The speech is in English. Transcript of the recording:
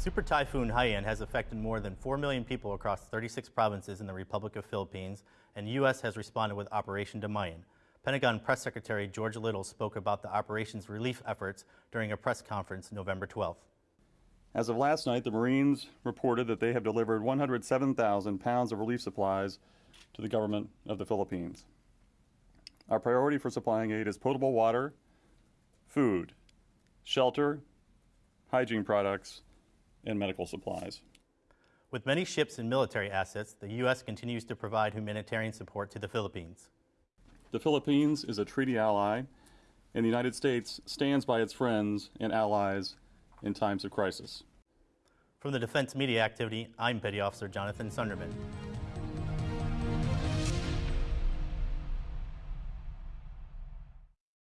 Super Typhoon Haiyan has affected more than 4 million people across 36 provinces in the Republic of Philippines, and U.S. has responded with Operation Damayan. Pentagon Press Secretary George Little spoke about the operation's relief efforts during a press conference November 12th. As of last night, the Marines reported that they have delivered 107,000 pounds of relief supplies to the government of the Philippines. Our priority for supplying aid is potable water, food, shelter, hygiene products, and medical supplies. With many ships and military assets, the U.S. continues to provide humanitarian support to the Philippines. The Philippines is a treaty ally, and the United States stands by its friends and allies in times of crisis. From the Defense Media Activity, I'm Petty Officer Jonathan Sunderman.